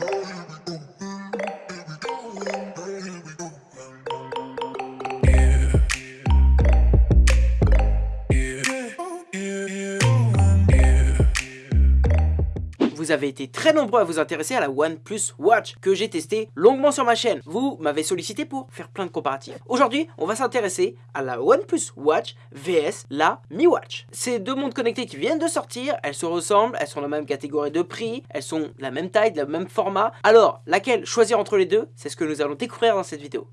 Morre! Vous avez été très nombreux à vous intéresser à la OnePlus Watch que j'ai testé longuement sur ma chaîne. Vous m'avez sollicité pour faire plein de comparatifs. Aujourd'hui, on va s'intéresser à la OnePlus Watch VS la Mi Watch. Ces deux montres connectées qui viennent de sortir, elles se ressemblent, elles sont la même catégorie de prix, elles sont de la même taille, de la même format. Alors, laquelle choisir entre les deux? C'est ce que nous allons découvrir dans cette vidéo.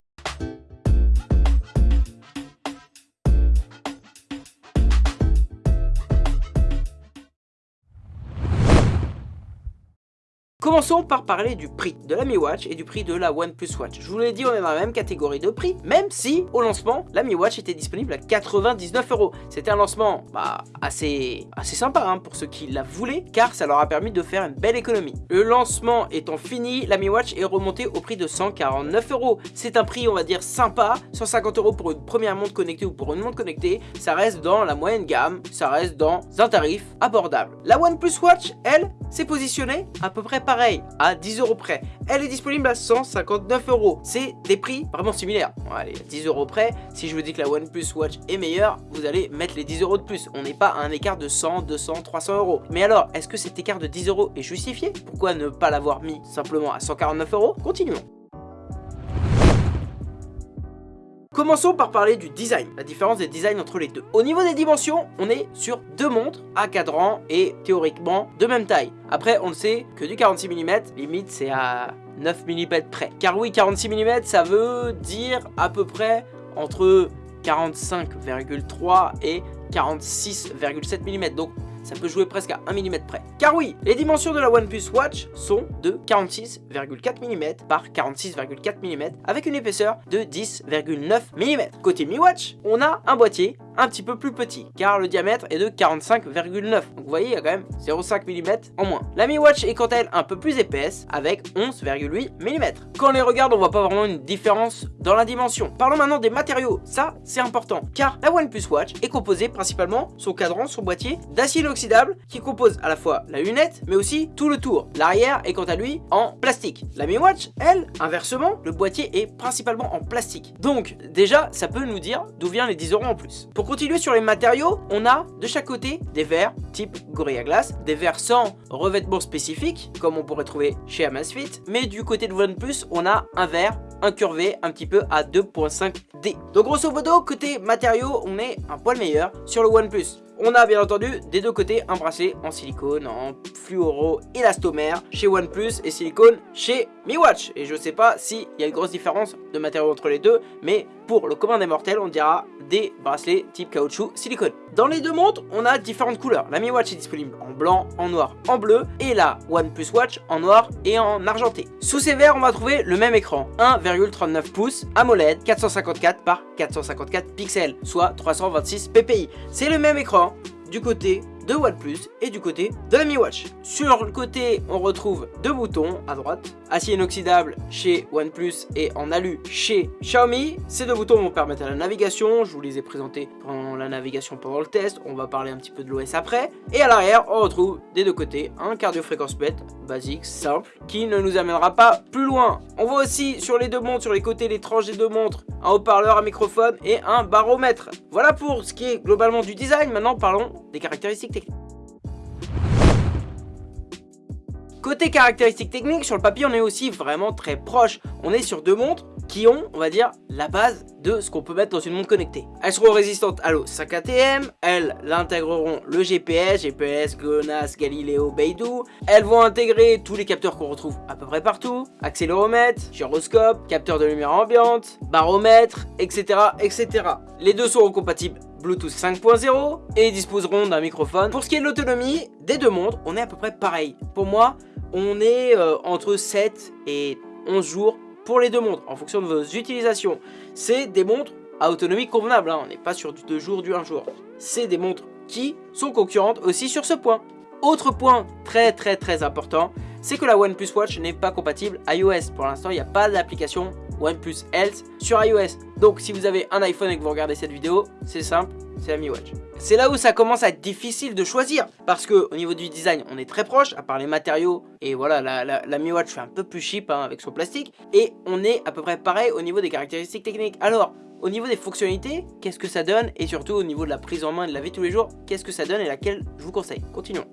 Commençons par parler du prix de la Mi Watch et du prix de la OnePlus Watch. Je vous l'ai dit, on est dans la même catégorie de prix, même si au lancement, la Mi Watch était disponible à 99 euros. C'était un lancement bah, assez, assez sympa hein, pour ceux qui la voulaient, car ça leur a permis de faire une belle économie. Le lancement étant fini, la Mi Watch est remontée au prix de 149 euros. C'est un prix, on va dire, sympa. 150 euros pour une première montre connectée ou pour une montre connectée, ça reste dans la moyenne gamme, ça reste dans un tarif abordable. La OnePlus Watch, elle, s'est positionnée à peu près pareil, à 10 euros près. Elle est disponible à 159 euros. C'est des prix vraiment similaires. allez, à 10 euros près, si je vous dis que la OnePlus Watch est meilleure, vous allez mettre les 10 euros de plus. On n'est pas à un écart de 100, 200, 300 euros. Mais alors, est-ce que cet écart de 10 euros est justifié? Pourquoi ne pas l'avoir mis simplement à 149 euros? Continuons. Commençons par parler du design, la différence des designs entre les deux. Au niveau des dimensions, on est sur deux montres à cadran et théoriquement de même taille. Après, on sait que du 46 mm, limite c'est à 9 mm près. Car oui, 46 mm, ça veut dire à peu près entre 45,3 et 46,7 mm. Donc ça peut jouer presque à 1 mm près. Car oui, les dimensions de la OnePlus Watch sont de 46,4 mm par 46,4 mm avec une épaisseur de 10,9 mm. Côté Mi Watch, on a un boîtier un petit peu plus petit, car le diamètre est de 45,9. Donc vous voyez, il y a quand même 0,5 mm en moins. La Mi Watch est quant à elle un peu plus épaisse, avec 11,8 mm. Quand on les regarde, on voit pas vraiment une différence dans la dimension. Parlons maintenant des matériaux, ça c'est important, car la OnePlus Watch est composée principalement, son cadran, son boîtier, d'acier inoxydable, qui compose à la fois la lunette, mais aussi tout le tour. L'arrière est quant à lui en plastique. La Mi Watch, elle, inversement, le boîtier est principalement en plastique. Donc déjà, ça peut nous dire d'où vient les 10 euros en plus continuer sur les matériaux, on a de chaque côté des verres type Gorilla Glass, des verres sans revêtement spécifique, comme on pourrait trouver chez Amazfit, mais du côté de OnePlus, on a un verre incurvé un petit peu à 2.5D. Donc grosso modo, côté matériaux, on est un poil meilleur sur le OnePlus. On a bien entendu des deux côtés un bracelet en silicone, en fluoro élastomère chez OnePlus et silicone chez MiWatch. Et je sais pas s'il y a une grosse différence de matériaux entre les deux, mais pour le commun des mortels, on dira des bracelets type caoutchouc silicone. Dans les deux montres, on a différentes couleurs. La Mi Watch est disponible en blanc, en noir, en bleu et la OnePlus Watch en noir et en argenté. Sous ces verres, on va trouver le même écran, 1,39 pouces AMOLED 454 par 454 pixels, soit 326 ppi. C'est le même écran du côté de OnePlus et du côté de la Mi Watch. Sur le côté, on retrouve deux boutons à droite, acier inoxydable chez OnePlus et en alu chez Xiaomi. Ces deux boutons vont permettre à la navigation, je vous les ai présentés pendant la navigation pendant le test, on va parler un petit peu de l'OS après. Et à l'arrière, on retrouve des deux côtés un cardio-fréquence-mètre basique, simple, qui ne nous amènera pas plus loin. On voit aussi sur les deux montres, sur les côtés, les tranches des deux montres, un haut-parleur, un microphone et un baromètre. Voilà pour ce qui est globalement du design. Maintenant, parlons des caractéristiques Côté caractéristiques techniques, sur le papier, on est aussi vraiment très proche. On est sur deux montres qui ont, on va dire, la base de ce qu'on peut mettre dans une montre connectée. Elles seront résistantes à l'eau 5 ATM, elles intégreront le GPS, GPS, GLONASS, Galileo, Beidou. Elles vont intégrer tous les capteurs qu'on retrouve à peu près partout, accéléromètre, gyroscope, capteur de lumière ambiante, baromètre, etc. etc. Les deux seront compatibles Bluetooth 5.0 et disposeront d'un microphone. Pour ce qui est de l'autonomie des deux montres, on est à peu près pareil. Pour moi, on est euh, entre 7 et 11 jours pour les deux montres en fonction de vos utilisations. C'est des montres à autonomie convenable, hein. on n'est pas sur du 2 jours, du 1 jour. C'est des montres qui sont concurrentes aussi sur ce point. Autre point très très très important, c'est que la OnePlus Watch n'est pas compatible iOS. Pour l'instant, il n'y a pas d'application OnePlus Health sur iOS. Donc si vous avez un iPhone et que vous regardez cette vidéo, c'est simple, c'est la Mi Watch. C'est là où ça commence à être difficile de choisir parce que au niveau du design on est très proche à part les matériaux et voilà la, Mi Watch fait un peu plus cheap hein, avec son plastique et on est à peu près pareil au niveau des caractéristiques techniques. Alors au niveau des fonctionnalités, qu'est-ce que ça donne? Et surtout au niveau de la prise en main et de la vie tous les jours, qu'est-ce que ça donne et laquelle je vous conseille? Continuons.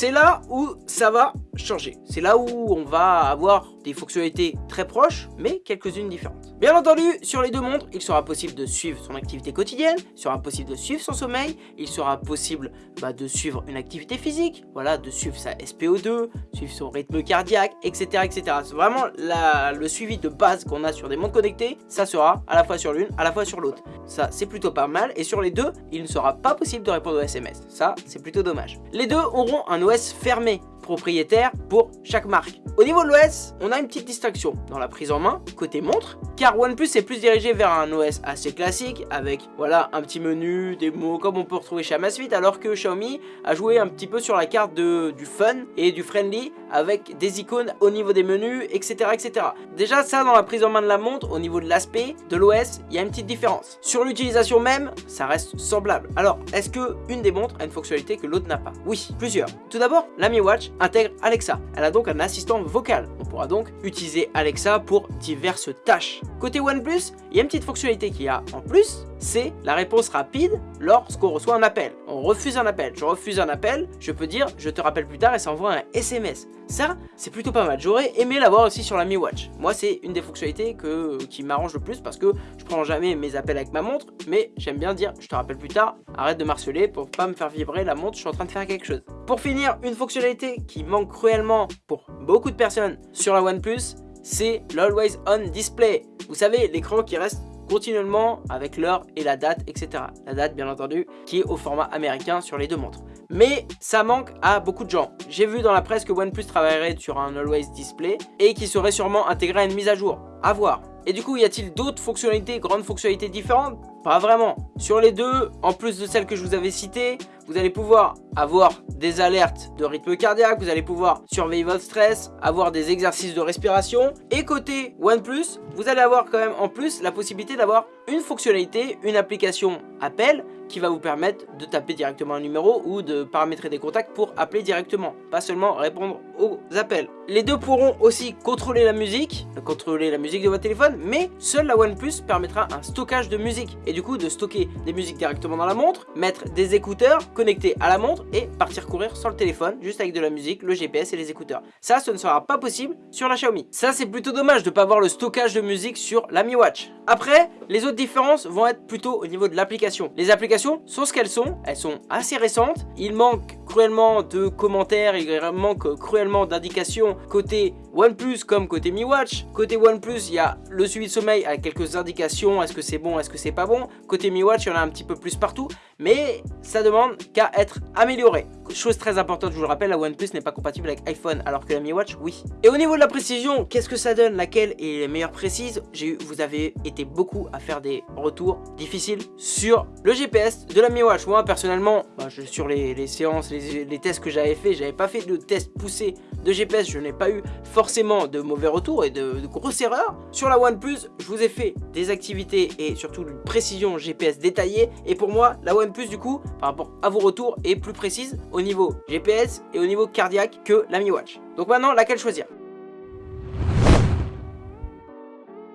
C'est là où ça va changer. C'est là où on va avoir des fonctionnalités très proches, mais quelques-unes différentes. Bien entendu, sur les deux montres, il sera possible de suivre son activité quotidienne, il sera possible de suivre son sommeil, il sera possible bah, de suivre une activité physique, voilà, de suivre sa SPO2, suivre son rythme cardiaque, etc. etc. C'est vraiment le suivi de base qu'on a sur des montres connectées, ça sera à la fois sur l'une, à la fois sur l'autre. Ça, c'est plutôt pas mal, et sur les deux, il ne sera pas possible de répondre aux SMS. Ça, c'est plutôt dommage. Les deux auront un OS fermé, propriétaire pour chaque marque. Au niveau de l'OS, on a une petite distinction dans la prise en main, côté montre, car OnePlus est plus dirigé vers un OS assez classique, avec voilà un petit menu, des mots comme on peut retrouver chez Amazfit, alors que Xiaomi a joué un petit peu sur la carte de, du fun et du friendly, avec des icônes au niveau des menus, etc. etc. Déjà ça dans la prise en main de la montre, au niveau de l'aspect de l'OS, il y a une petite différence. Sur l'utilisation même, ça reste semblable. Alors, est-ce que une des montres a une fonctionnalité que l'autre n'a pas? Oui, plusieurs. Tout d'abord, la Mi Watch intègre Alexa. Elle a donc un assistant vocal. On pourra donc utiliser Alexa pour diverses tâches. Côté OnePlus, il y a une petite fonctionnalité qu'il y a en plus, c'est la réponse rapide lorsqu'on reçoit un appel. On refuse un appel. Je refuse un appel, je peux dire je te rappelle plus tard et ça envoie un SMS. Ça, c'est plutôt pas mal. J'aurais aimé l'avoir aussi sur la Mi Watch. Moi, c'est une des fonctionnalités que, qui m'arrange le plus parce que je prends jamais mes appels avec ma montre, mais j'aime bien dire je te rappelle plus tard, arrête de marceler pour pas me faire vibrer la montre, je suis en train de faire quelque chose. Pour finir, une fonctionnalité qui manque cruellement pour beaucoup de personnes sur la OnePlus, c'est l'Always On Display. Vous savez, l'écran qui reste continuellement avec l'heure et la date, etc. La date, bien entendu, qui est au format américain sur les deux montres. Mais ça manque à beaucoup de gens. J'ai vu dans la presse que OnePlus travaillerait sur un Always Display et qui serait sûrement intégré à une mise à jour. À voir. Et du coup, y a-t-il d'autres fonctionnalités, grandes fonctionnalités différentes? Pas vraiment. Sur les deux, en plus de celles que je vous avais citées, vous allez pouvoir avoir des alertes de rythme cardiaque, vous allez pouvoir surveiller votre stress, avoir des exercices de respiration. Et côté OnePlus, vous allez avoir quand même en plus la possibilité d'avoir une fonctionnalité, une application appel qui va vous permettre de taper directement un numéro ou de paramétrer des contacts pour appeler directement, pas seulement répondre aux appels. Les deux pourront aussi contrôler la musique, contrôler la musique de votre téléphone, mais seule la OnePlus permettra un stockage de musique et du coup de stocker des musiques directement dans la montre, mettre des écouteurs connectés à la montre et partir courir sans le téléphone, juste avec de la musique, le GPS et les écouteurs. Ça, ce ne sera pas possible sur la Xiaomi. Ça, c'est plutôt dommage de ne pas avoir le stockage de musique sur la Mi Watch. Après, les autres différences vont être plutôt au niveau de l'application. Les applications sont ce qu'elles sont, elles sont assez récentes. Il manque cruellement de commentaires, il manque cruellement d'indications côté OnePlus comme côté Mi Watch. Côté OnePlus, il y a le suivi de sommeil avec quelques indications, est-ce que c'est bon, est-ce que c'est pas bon? Côté Mi Watch, il y en a un petit peu plus partout, mais ça demande qu'à être amélioré. Chose très importante, je vous le rappelle, la OnePlus n'est pas compatible avec iPhone, alors que la Mi Watch, oui. Et au niveau de la précision, qu'est-ce que ça donne Laquelle est la meilleure précise? Vous avez été beaucoup à faire des retours difficiles sur le GPS de la Mi Watch. Moi, personnellement, bah, sur les, séances, les, tests que j'avais fait, j'avais pas fait de test poussé de GPS, je n'ai pas eu forcément de mauvais retours et de, grosses erreurs. Sur la OnePlus, je vous ai fait des activités et surtout une précision GPS détaillée. Et pour moi, la OnePlus, du coup, par rapport à vos retours, est plus précise au niveau GPS et au niveau cardiaque que la Mi Watch. Donc maintenant, laquelle choisir?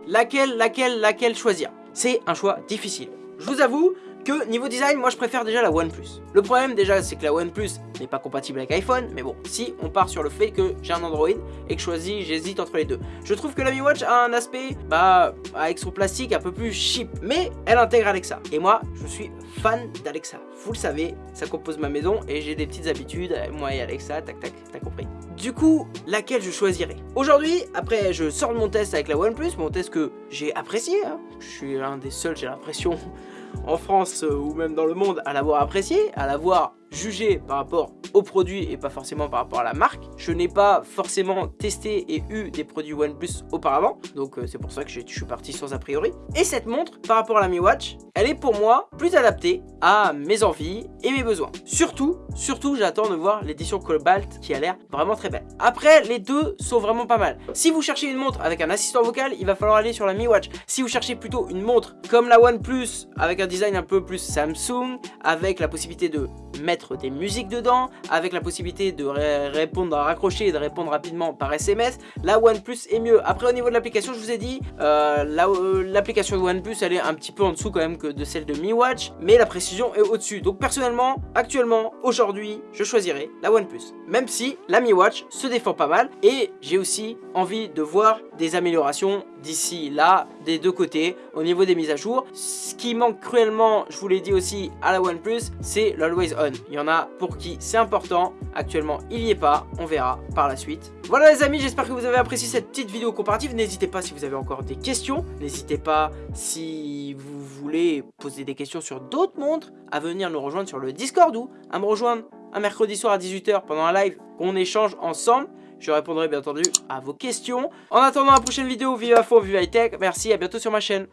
Laquelle, laquelle, laquelle choisir? C'est un choix difficile. Je vous avoue, que niveau design, moi je préfère déjà la OnePlus. Le problème déjà, c'est que la OnePlus n'est pas compatible avec iPhone, mais bon, si on part sur le fait que j'ai un Android et que je choisis, j'hésite entre les deux. Je trouve que la Mi Watch a un aspect, bah, avec son plastique un peu plus cheap, mais elle intègre Alexa. Et moi, je suis fan d'Alexa. Vous le savez, ça compose ma maison et j'ai des petites habitudes, moi et Alexa, tac tac, t'as compris. Du coup, laquelle je choisirais? Aujourd'hui, après je sors de mon test avec la OnePlus, mon test que j'ai apprécié, hein. je suis l'un des seuls, j'ai l'impression, en France euh, ou même dans le monde à l'avoir apprécié, à l'avoir juger par rapport au produit et pas forcément par rapport à la marque. Je n'ai pas forcément testé et eu des produits OnePlus auparavant, donc euh, c'est pour ça que je suis parti sans a priori. Et cette montre, par rapport à la Mi Watch, elle est pour moi plus adaptée à mes envies et mes besoins. Surtout, surtout j'attends de voir l'édition Cobalt qui a l'air vraiment très belle. Après, les deux sont vraiment pas mal. Si vous cherchez une montre avec un assistant vocal, il va falloir aller sur la Mi Watch. Si vous cherchez plutôt une montre comme la OnePlus avec un design un peu plus Samsung, avec la possibilité de mettre des musiques dedans, avec la possibilité de répondre à raccrocher et de répondre rapidement par SMS, la OnePlus est mieux. Après au niveau de l'application, je vous ai dit, euh, euh, l'application de OnePlus elle est un petit peu en dessous quand même que de celle de Mi Watch, mais la précision est au-dessus. Donc personnellement, actuellement, aujourd'hui, je choisirais la OnePlus. Même si la Mi Watch se défend pas mal et j'ai aussi envie de voir des améliorations d'ici là, des deux côtés, au niveau des mises à jour. Ce qui manque cruellement, je vous l'ai dit aussi à la OnePlus, c'est l'Always On. Il y en a pour qui c'est important, actuellement il n'y est pas, on verra par la suite. Voilà les amis, j'espère que vous avez apprécié cette petite vidéo comparative. N'hésitez pas si vous avez encore des questions, n'hésitez pas si vous voulez poser des questions sur d'autres montres, à venir nous rejoindre sur le Discord ou à me rejoindre un mercredi soir à 18h pendant un live qu'on échange ensemble. Je répondrai bien entendu à vos questions. En attendant la prochaine vidéo, vive à fond, vive high tech. Merci, à bientôt sur ma chaîne.